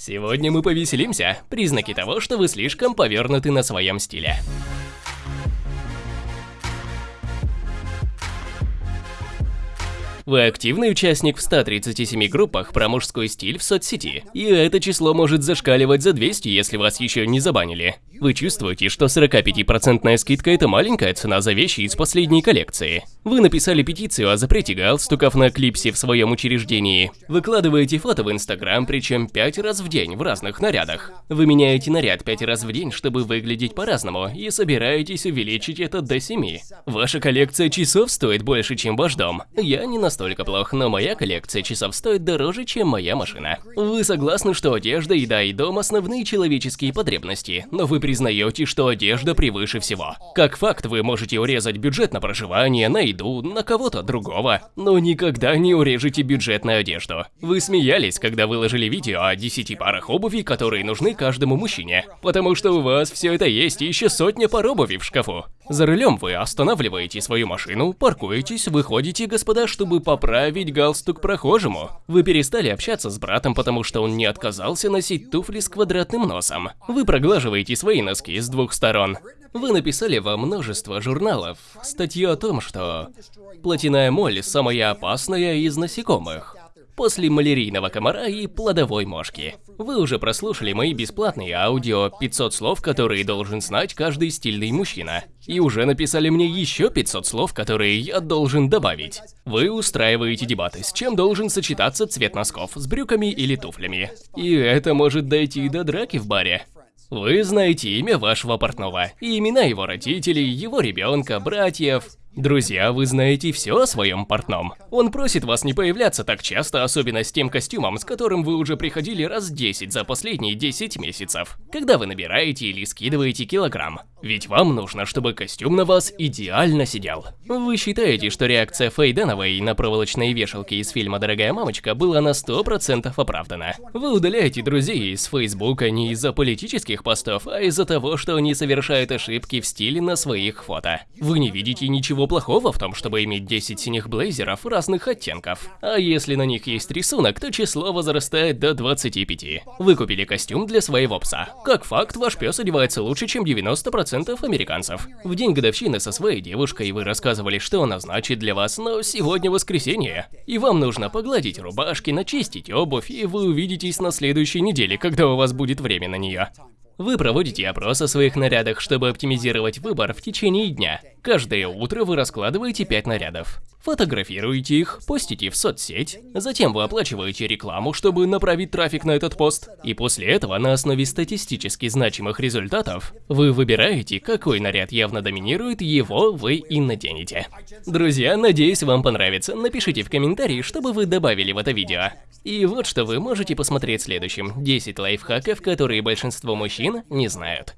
Сегодня мы повеселимся. Признаки того, что вы слишком повернуты на своем стиле. Вы активный участник в 137 группах про мужской стиль в соцсети, и это число может зашкаливать за 200, если вас еще не забанили. Вы чувствуете, что 45% скидка – это маленькая цена за вещи из последней коллекции. Вы написали петицию о запрете галстуков на клипсе в своем учреждении. Выкладываете фото в Инстаграм, причем 5 раз в день в разных нарядах. Вы меняете наряд 5 раз в день, чтобы выглядеть по-разному, и собираетесь увеличить это до 7. Ваша коллекция часов стоит больше, чем ваш дом. Я не настолько плох, но моя коллекция часов стоит дороже, чем моя машина. Вы согласны, что одежда, еда и дом – основные человеческие потребности, но вы признаете, что одежда превыше всего. Как факт, вы можете урезать бюджет на проживание, на еду, на кого-то другого, но никогда не урежете бюджет на одежду. Вы смеялись, когда выложили видео о 10 парах обуви, которые нужны каждому мужчине, потому что у вас все это есть и еще сотня пар обуви в шкафу. За рулем вы останавливаете свою машину, паркуетесь, выходите, господа, чтобы поправить галстук прохожему. Вы перестали общаться с братом, потому что он не отказался носить туфли с квадратным носом. Вы проглаживаете свои носки с двух сторон. Вы написали во множество журналов статью о том, что плотяная моль самая опасная из насекомых после малярийного комара и плодовой мошки. Вы уже прослушали мои бесплатные аудио 500 слов, которые должен знать каждый стильный мужчина. И уже написали мне еще 500 слов, которые я должен добавить. Вы устраиваете дебаты, с чем должен сочетаться цвет носков, с брюками или туфлями. И это может дойти до драки в баре. Вы знаете имя вашего портного, и имена его родителей, его ребенка, братьев, Друзья, вы знаете все о своем портном. Он просит вас не появляться так часто, особенно с тем костюмом, с которым вы уже приходили раз 10 за последние 10 месяцев. Когда вы набираете или скидываете килограмм. Ведь вам нужно, чтобы костюм на вас идеально сидел. Вы считаете, что реакция Фэй Дэновой на проволочные вешалки из фильма «Дорогая мамочка» была на 100% оправдана. Вы удаляете друзей из Фейсбука не из-за политических постов, а из-за того, что они совершают ошибки в стиле на своих фото. Вы не видите ничего плохого в том, чтобы иметь 10 синих блейзеров разных оттенков. А если на них есть рисунок, то число возрастает до 25. Вы купили костюм для своего пса. Как факт, ваш пес одевается лучше, чем 90% 10% американцев. В день годовщины со своей девушкой вы рассказывали, что она значит для вас, но сегодня воскресенье. И вам нужно погладить рубашки, начистить обувь, и вы увидитесь на следующей неделе, когда у вас будет время на нее. Вы проводите опрос о своих нарядах, чтобы оптимизировать выбор в течение дня. Каждое утро вы раскладываете 5 нарядов. Фотографируете их, постите в соцсеть, затем вы оплачиваете рекламу, чтобы направить трафик на этот пост, и после этого на основе статистически значимых результатов вы выбираете, какой наряд явно доминирует, его вы и наденете. Друзья, надеюсь вам понравится, напишите в комментарии, чтобы вы добавили в это видео. И вот что вы можете посмотреть следующим. 10 лайфхаков, которые большинство мужчин не знают.